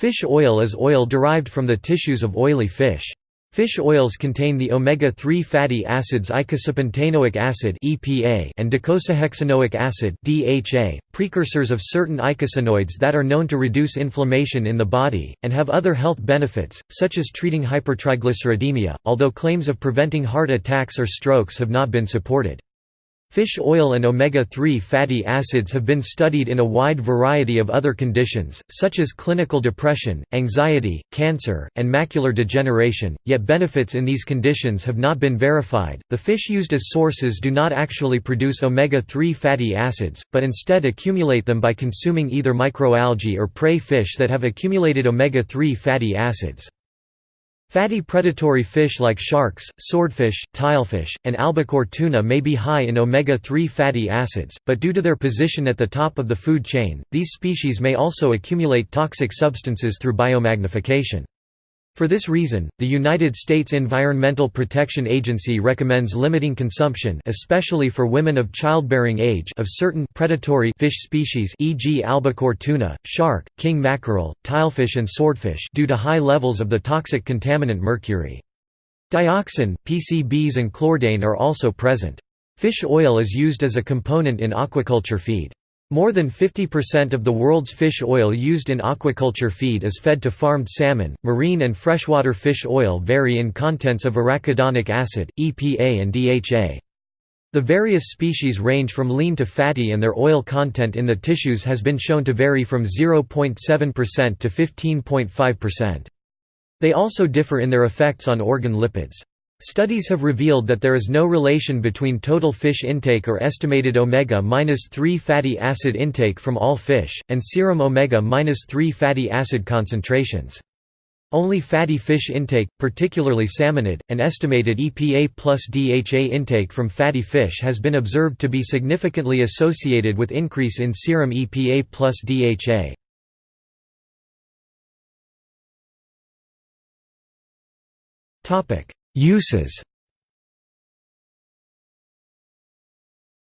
Fish oil is oil derived from the tissues of oily fish. Fish oils contain the omega-3 fatty acids eicosapentaenoic acid and docosahexaenoic acid precursors of certain eicosanoids that are known to reduce inflammation in the body, and have other health benefits, such as treating hypertriglyceridemia, although claims of preventing heart attacks or strokes have not been supported. Fish oil and omega-3 fatty acids have been studied in a wide variety of other conditions, such as clinical depression, anxiety, cancer, and macular degeneration, yet benefits in these conditions have not been verified. The fish used as sources do not actually produce omega-3 fatty acids, but instead accumulate them by consuming either microalgae or prey fish that have accumulated omega-3 fatty acids. Fatty predatory fish like sharks, swordfish, tilefish, and albacore tuna may be high in omega-3 fatty acids, but due to their position at the top of the food chain, these species may also accumulate toxic substances through biomagnification. For this reason, the United States Environmental Protection Agency recommends limiting consumption especially for women of childbearing age of certain predatory fish species e.g. albacore tuna, shark, king mackerel, tilefish and swordfish due to high levels of the toxic contaminant mercury. Dioxin, PCBs and chlordane are also present. Fish oil is used as a component in aquaculture feed. More than 50% of the world's fish oil used in aquaculture feed is fed to farmed salmon. Marine and freshwater fish oil vary in contents of arachidonic acid, EPA, and DHA. The various species range from lean to fatty, and their oil content in the tissues has been shown to vary from 0.7% to 15.5%. They also differ in their effects on organ lipids. Studies have revealed that there is no relation between total fish intake or estimated omega-3 fatty acid intake from all fish, and serum omega-3 fatty acid concentrations. Only fatty fish intake, particularly salmonid, and estimated EPA plus DHA intake from fatty fish has been observed to be significantly associated with increase in serum EPA plus DHA. Topic Uses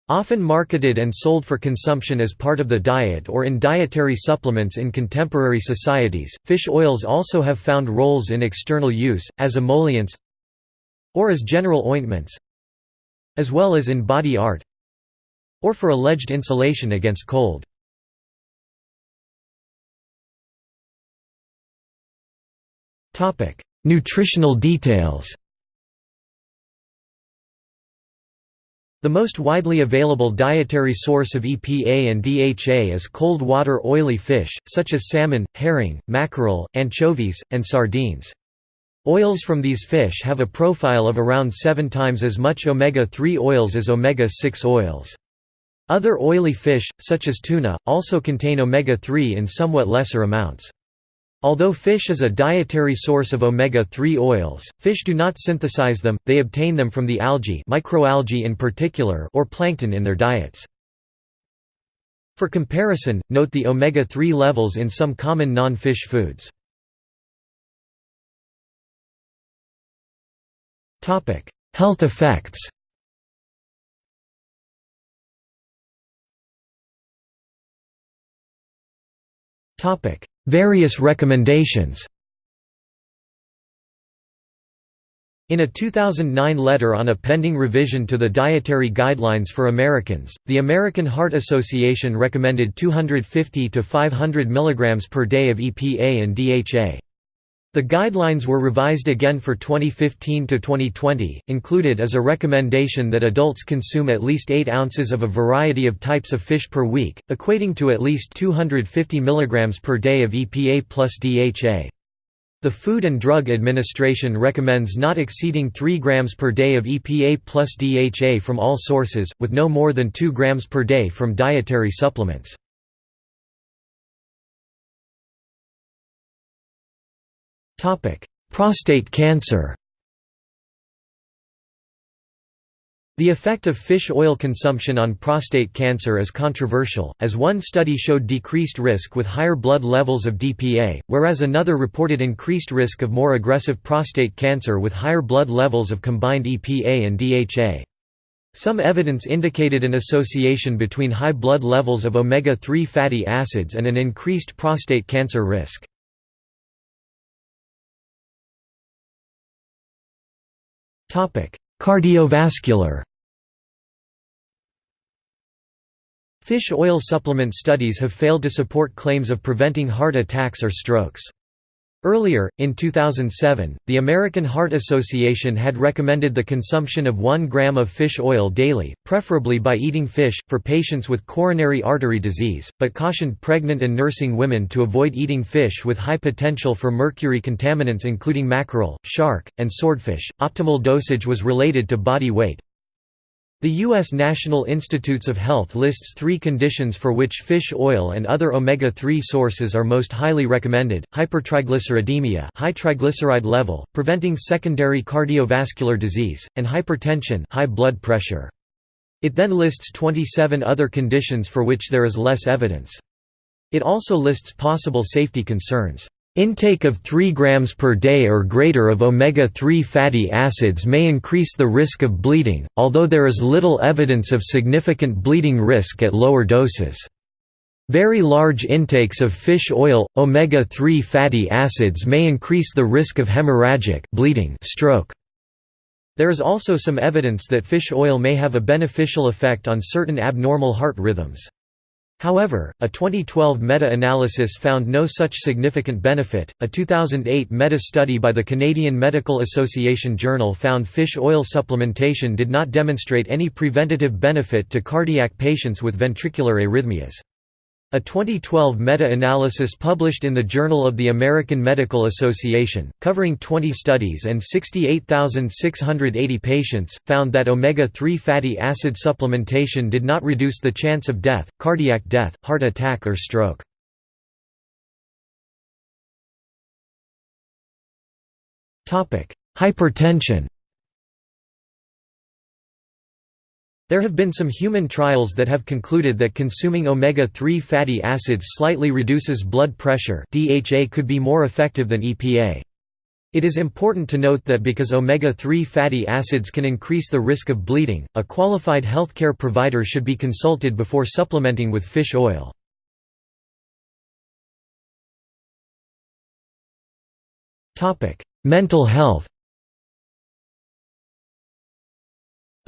Often marketed and sold for consumption as part of the diet or in dietary supplements in contemporary societies, fish oils also have found roles in external use, as emollients or as general ointments as well as in body art or for alleged insulation against cold. Nutritional details The most widely available dietary source of EPA and DHA is cold water oily fish, such as salmon, herring, mackerel, anchovies, and sardines. Oils from these fish have a profile of around seven times as much omega-3 oils as omega-6 oils. Other oily fish, such as tuna, also contain omega-3 in somewhat lesser amounts. Although fish is a dietary source of omega-3 oils, fish do not synthesize them, they obtain them from the algae microalgae in particular or plankton in their diets. For comparison, note the omega-3 levels in some common non-fish foods. Health effects topic Various recommendations In a 2009 letter on a pending revision to the Dietary Guidelines for Americans, the American Heart Association recommended 250 to 500 mg per day of EPA and DHA. The guidelines were revised again for 2015 to 2020. Included as a recommendation that adults consume at least 8 ounces of a variety of types of fish per week, equating to at least 250 mg per day of EPA plus DHA. The Food and Drug Administration recommends not exceeding 3 grams per day of EPA plus DHA from all sources, with no more than 2 grams per day from dietary supplements. Topic: Prostate cancer. The effect of fish oil consumption on prostate cancer is controversial, as one study showed decreased risk with higher blood levels of DPA, whereas another reported increased risk of more aggressive prostate cancer with higher blood levels of combined EPA and DHA. Some evidence indicated an association between high blood levels of omega-3 fatty acids and an increased prostate cancer risk. Cardiovascular Fish oil supplement studies have failed to support claims of preventing heart attacks or strokes. Earlier, in 2007, the American Heart Association had recommended the consumption of 1 gram of fish oil daily, preferably by eating fish, for patients with coronary artery disease, but cautioned pregnant and nursing women to avoid eating fish with high potential for mercury contaminants including mackerel, shark, and swordfish. Optimal dosage was related to body weight, the U.S. National Institutes of Health lists three conditions for which fish oil and other omega-3 sources are most highly recommended, hypertriglyceridemia high triglyceride level, preventing secondary cardiovascular disease, and hypertension high blood pressure. It then lists 27 other conditions for which there is less evidence. It also lists possible safety concerns. Intake of 3 grams per day or greater of omega-3 fatty acids may increase the risk of bleeding, although there is little evidence of significant bleeding risk at lower doses. Very large intakes of fish oil, omega-3 fatty acids may increase the risk of hemorrhagic bleeding stroke. There is also some evidence that fish oil may have a beneficial effect on certain abnormal heart rhythms. However, a 2012 meta-analysis found no such significant benefit. A 2008 meta-study by the Canadian Medical Association Journal found fish oil supplementation did not demonstrate any preventative benefit to cardiac patients with ventricular arrhythmias. A 2012 meta-analysis published in the Journal of the American Medical Association, covering 20 studies and 68,680 patients, found that omega-3 fatty acid supplementation did not reduce the chance of death, cardiac death, heart attack or stroke. Hypertension There have been some human trials that have concluded that consuming omega-3 fatty acids slightly reduces blood pressure DHA could be more effective than EPA. It is important to note that because omega-3 fatty acids can increase the risk of bleeding, a qualified healthcare provider should be consulted before supplementing with fish oil. Mental health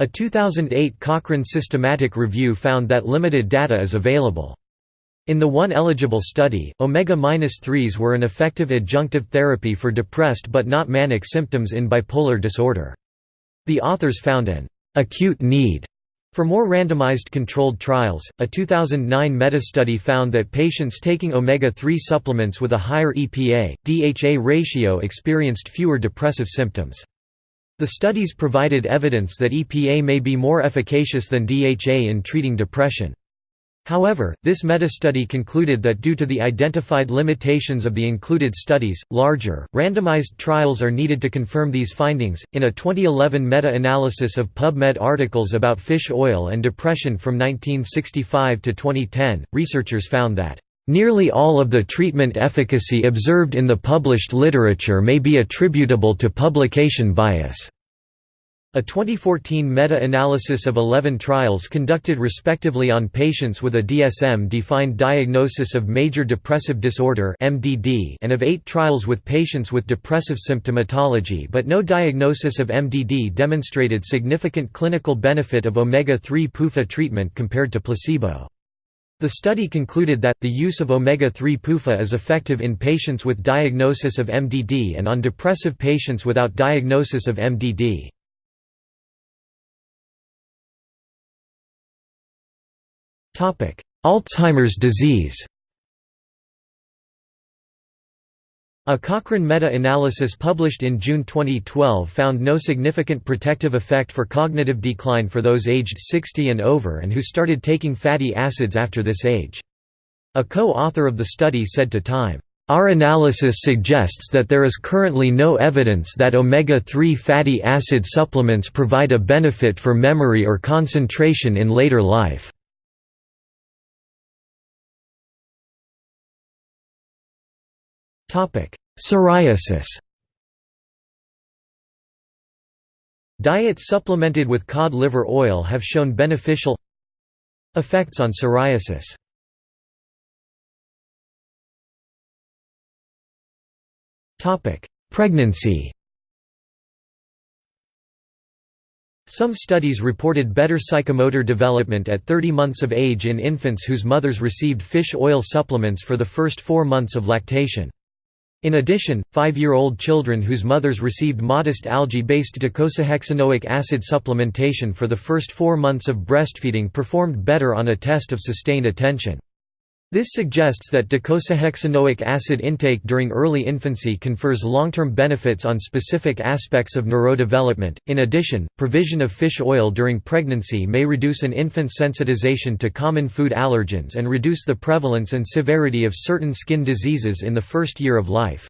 A 2008 Cochrane systematic review found that limited data is available. In the one eligible study, omega-3s were an effective adjunctive therapy for depressed but not manic symptoms in bipolar disorder. The authors found an acute need for more randomized controlled trials, a 2009 meta-study found that patients taking omega-3 supplements with a higher EPA, DHA ratio experienced fewer depressive symptoms. The studies provided evidence that EPA may be more efficacious than DHA in treating depression. However, this meta-study concluded that due to the identified limitations of the included studies, larger, randomized trials are needed to confirm these findings. In a 2011 meta-analysis of PubMed articles about fish oil and depression from 1965 to 2010, researchers found that Nearly all of the treatment efficacy observed in the published literature may be attributable to publication bias. A 2014 meta-analysis of 11 trials conducted respectively on patients with a DSM-defined diagnosis of major depressive disorder (MDD) and of 8 trials with patients with depressive symptomatology but no diagnosis of MDD demonstrated significant clinical benefit of omega-3 PUFA treatment compared to placebo. The study concluded that, the use of omega-3 PUFA is effective in patients with diagnosis of MDD and on depressive patients without diagnosis of MDD. Alzheimer's disease A Cochrane meta-analysis published in June 2012 found no significant protective effect for cognitive decline for those aged 60 and over and who started taking fatty acids after this age. A co-author of the study said to Time, "...our analysis suggests that there is currently no evidence that omega-3 fatty acid supplements provide a benefit for memory or concentration in later life." Psoriasis Diets supplemented with cod liver oil have shown beneficial effects on psoriasis. Pregnancy Some studies reported better psychomotor development at 30 months of age in infants whose mothers received fish oil supplements for the first four months of lactation. In addition, five-year-old children whose mothers received modest algae-based docosahexaenoic acid supplementation for the first four months of breastfeeding performed better on a test of sustained attention. This suggests that docosahexaenoic acid intake during early infancy confers long-term benefits on specific aspects of neurodevelopment. In addition, provision of fish oil during pregnancy may reduce an infant's sensitization to common food allergens and reduce the prevalence and severity of certain skin diseases in the first year of life.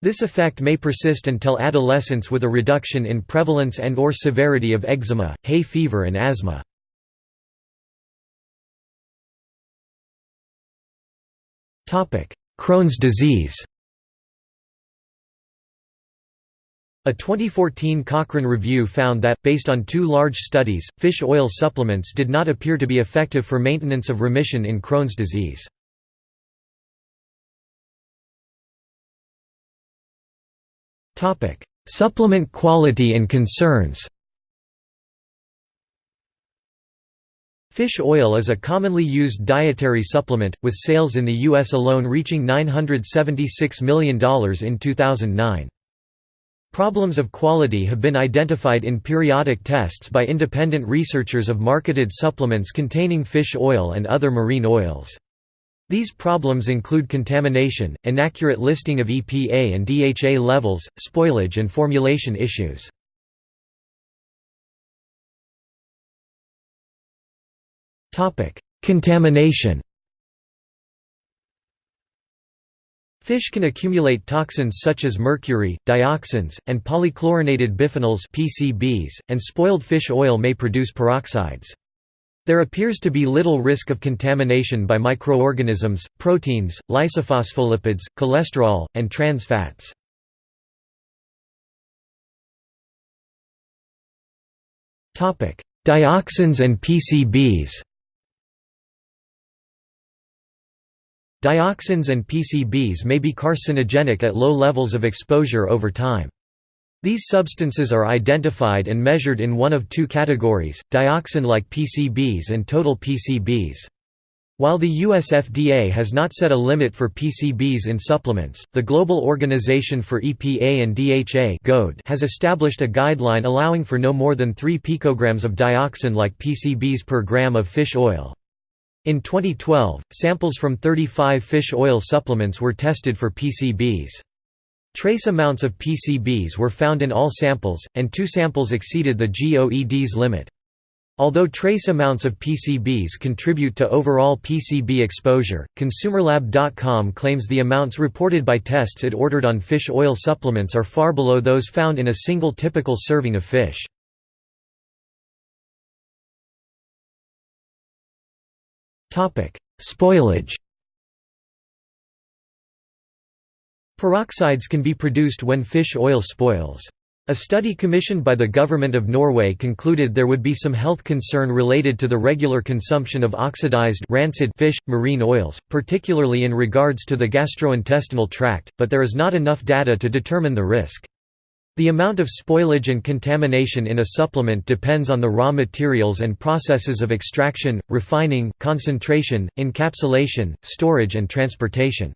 This effect may persist until adolescence with a reduction in prevalence and or severity of eczema, hay fever and asthma. Crohn's disease A 2014 Cochrane review found that, based on two large studies, fish oil supplements did not appear to be effective for maintenance of remission in Crohn's disease. Supplement quality and concerns Fish oil is a commonly used dietary supplement, with sales in the U.S. alone reaching $976 million in 2009. Problems of quality have been identified in periodic tests by independent researchers of marketed supplements containing fish oil and other marine oils. These problems include contamination, inaccurate listing of EPA and DHA levels, spoilage and formulation issues. Topic: Contamination. Fish can accumulate toxins such as mercury, dioxins, and polychlorinated biphenyls (PCBs), and spoiled fish oil may produce peroxides. There appears to be little risk of contamination by microorganisms, proteins, lysophospholipids, cholesterol, and trans fats. Dioxins and PCBs Dioxins and PCBs may be carcinogenic at low levels of exposure over time. These substances are identified and measured in one of two categories, dioxin-like PCBs and total PCBs. While the US FDA has not set a limit for PCBs in supplements, the Global Organization for EPA and DHA has established a guideline allowing for no more than 3 picograms of dioxin-like PCBs per gram of fish oil. In 2012, samples from 35 fish oil supplements were tested for PCBs. Trace amounts of PCBs were found in all samples, and two samples exceeded the GOED's limit. Although trace amounts of PCBs contribute to overall PCB exposure, ConsumerLab.com claims the amounts reported by tests it ordered on fish oil supplements are far below those found in a single typical serving of fish. Spoilage Peroxides can be produced when fish oil spoils. A study commissioned by the Government of Norway concluded there would be some health concern related to the regular consumption of oxidized rancid fish, marine oils, particularly in regards to the gastrointestinal tract, but there is not enough data to determine the risk. The amount of spoilage and contamination in a supplement depends on the raw materials and processes of extraction, refining, concentration, encapsulation, storage and transportation.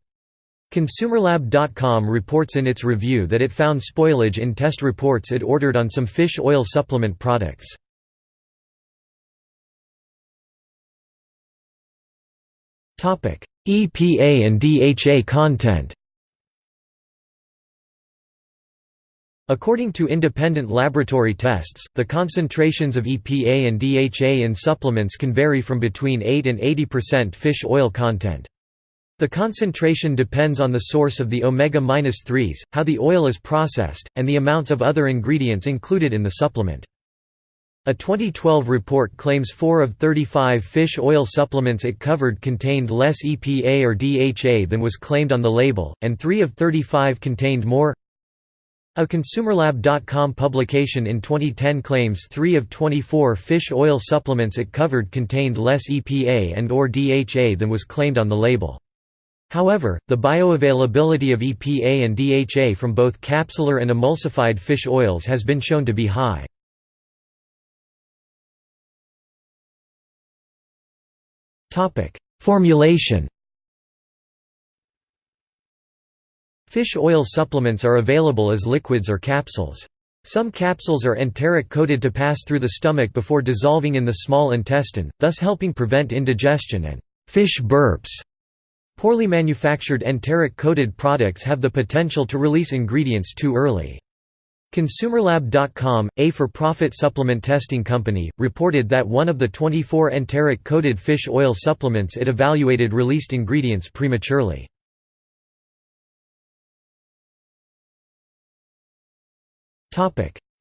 ConsumerLab.com reports in its review that it found spoilage in test reports it ordered on some fish oil supplement products. EPA and DHA content According to independent laboratory tests, the concentrations of EPA and DHA in supplements can vary from between 8 and 80% fish oil content. The concentration depends on the source of the omega-3s, how the oil is processed, and the amounts of other ingredients included in the supplement. A 2012 report claims 4 of 35 fish oil supplements it covered contained less EPA or DHA than was claimed on the label, and 3 of 35 contained more a ConsumerLab.com publication in 2010 claims 3 of 24 fish oil supplements it covered contained less EPA and or DHA than was claimed on the label. However, the bioavailability of EPA and DHA from both capsular and emulsified fish oils has been shown to be high. Formulation Fish oil supplements are available as liquids or capsules. Some capsules are enteric coated to pass through the stomach before dissolving in the small intestine, thus helping prevent indigestion and fish burps. Poorly manufactured enteric coated products have the potential to release ingredients too early. ConsumerLab.com, a for-profit supplement testing company, reported that one of the 24 enteric-coated fish oil supplements it evaluated released ingredients prematurely.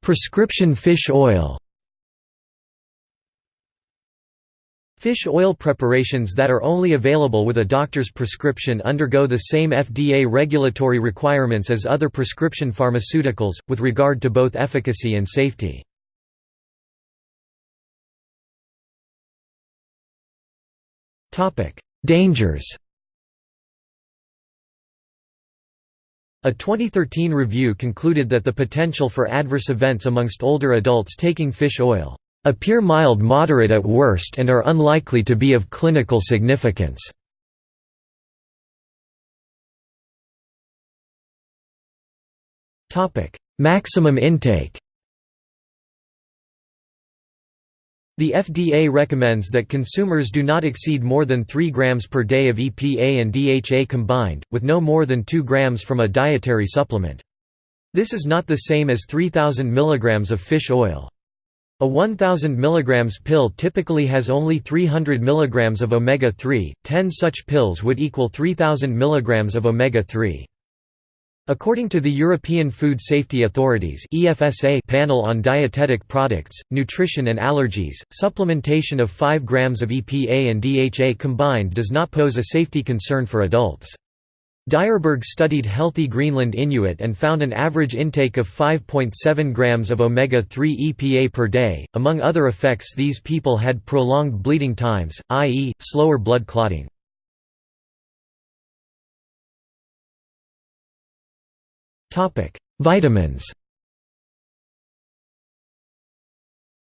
Prescription fish oil. Fish oil preparations that are only available with a doctor's prescription undergo the same FDA regulatory requirements as other prescription pharmaceuticals, with regard to both efficacy and safety. Dangers A 2013 review concluded that the potential for adverse events amongst older adults taking fish oil appear mild moderate at worst and are unlikely to be of clinical significance. Maximum intake The FDA recommends that consumers do not exceed more than 3 grams per day of EPA and DHA combined, with no more than 2 grams from a dietary supplement. This is not the same as 3,000 mg of fish oil. A 1000 mg pill typically has only 300 mg of omega-3, 10 such pills would equal 3000 mg of omega-3. According to the European Food Safety Authority's EFSA panel on dietetic products, nutrition and allergies, supplementation of 5 grams of EPA and DHA combined does not pose a safety concern for adults. Dyerberg studied healthy Greenland Inuit and found an average intake of 5.7 grams of omega-3 EPA per day. Among other effects these people had prolonged bleeding times, i.e., slower blood clotting. Vitamins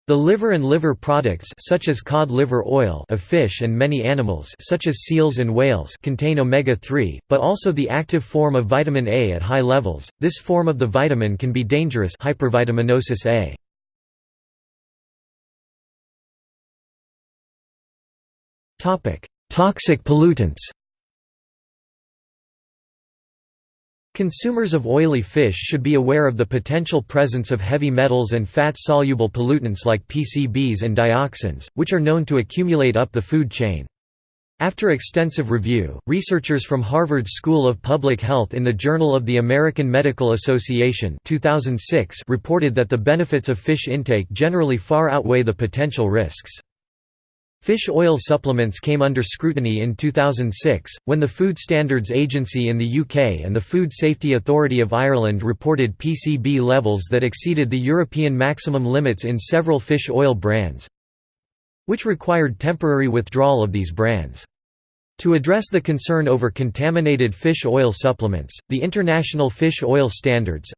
The liver and liver products such as cod liver oil of fish and many animals such as seals and whales contain omega-3, but also the active form of vitamin A at high levels. This form of the vitamin can be dangerous hypervitaminosis A. Topic: Toxic pollutants Consumers of oily fish should be aware of the potential presence of heavy metals and fat-soluble pollutants like PCBs and dioxins, which are known to accumulate up the food chain. After extensive review, researchers from Harvard School of Public Health in the Journal of the American Medical Association 2006 reported that the benefits of fish intake generally far outweigh the potential risks. Fish oil supplements came under scrutiny in 2006, when the Food Standards Agency in the UK and the Food Safety Authority of Ireland reported PCB levels that exceeded the European maximum limits in several fish oil brands, which required temporary withdrawal of these brands. To address the concern over contaminated fish oil supplements, the International Fish Oil Standards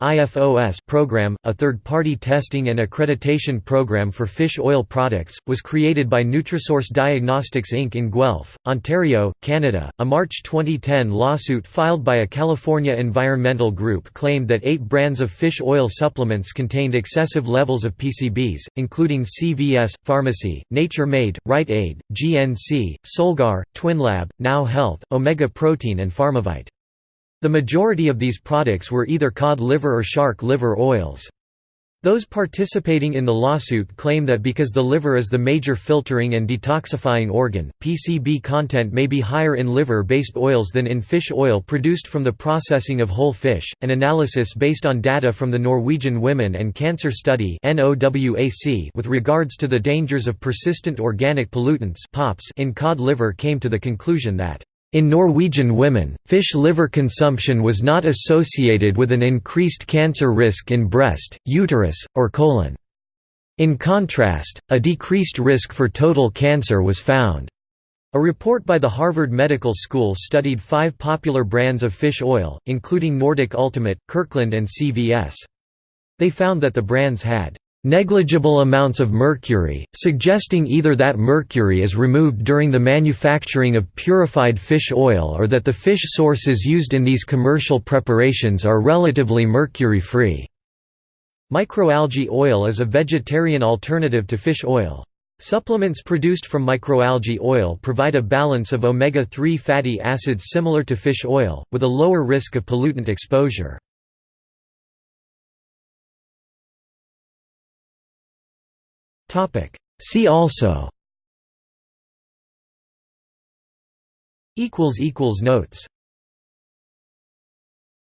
program, a third-party testing and accreditation program for fish oil products, was created by Nutrasource Diagnostics Inc. in Guelph, Ontario, Canada. A March 2010 lawsuit filed by a California environmental group claimed that eight brands of fish oil supplements contained excessive levels of PCBs, including CVS, Pharmacy, Nature Made, Rite Aid, GNC, Solgar, Twinlab, Now Health, Omega Protein and Pharmavite. The majority of these products were either cod liver or shark liver oils. Those participating in the lawsuit claim that because the liver is the major filtering and detoxifying organ, PCB content may be higher in liver-based oils than in fish oil produced from the processing of whole fish. An analysis based on data from the Norwegian Women and Cancer Study with regards to the dangers of persistent organic pollutants in cod liver came to the conclusion that in Norwegian women, fish liver consumption was not associated with an increased cancer risk in breast, uterus, or colon. In contrast, a decreased risk for total cancer was found. A report by the Harvard Medical School studied five popular brands of fish oil, including Nordic Ultimate, Kirkland and CVS. They found that the brands had negligible amounts of mercury, suggesting either that mercury is removed during the manufacturing of purified fish oil or that the fish sources used in these commercial preparations are relatively mercury-free. Microalgae oil is a vegetarian alternative to fish oil. Supplements produced from microalgae oil provide a balance of omega-3 fatty acids similar to fish oil, with a lower risk of pollutant exposure. See also. Notes